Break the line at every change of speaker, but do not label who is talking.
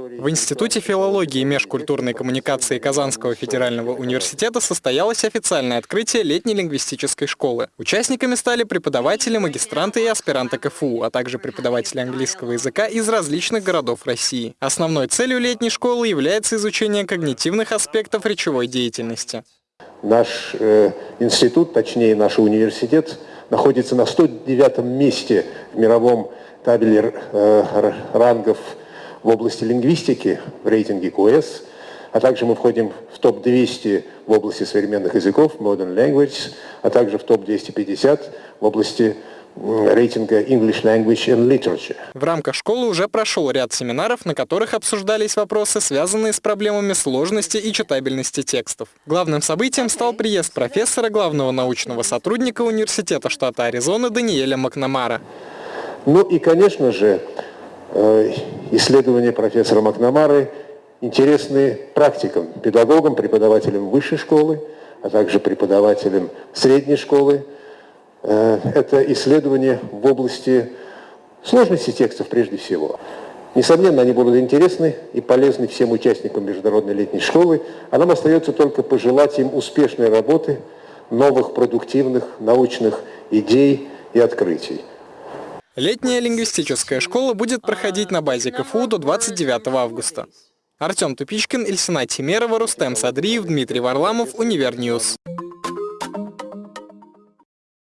В Институте филологии и межкультурной коммуникации Казанского федерального университета состоялось официальное открытие летней лингвистической школы. Участниками стали преподаватели, магистранты и аспиранты КФУ, а также преподаватели английского языка из различных городов России. Основной целью летней школы является изучение когнитивных аспектов речевой деятельности.
Наш э, институт, точнее наш университет, находится на 109 месте в мировом табеле э, рангов в области лингвистики в рейтинге QS, а также мы входим в топ-200 в области современных языков, Modern Language, а также в топ-250 в области рейтинга English Language and Literature.
В рамках школы уже прошел ряд семинаров, на которых обсуждались вопросы, связанные с проблемами сложности и читабельности текстов. Главным событием стал приезд профессора, главного научного сотрудника Университета штата Аризона Даниэля Макнамара.
Ну и, конечно же, исследования профессора Макнамары интересны практикам, педагогам, преподавателям высшей школы, а также преподавателям средней школы. Э, это исследования в области сложности текстов прежде всего. Несомненно, они будут интересны и полезны всем участникам Международной летней школы, а нам остается только пожелать им успешной работы, новых продуктивных научных идей и открытий.
Летняя лингвистическая школа будет проходить на базе КФУ до 29 августа. Артем Тупичкин, Ильсина Тимерова, Рустем Садриев, Дмитрий Варламов, Univer News.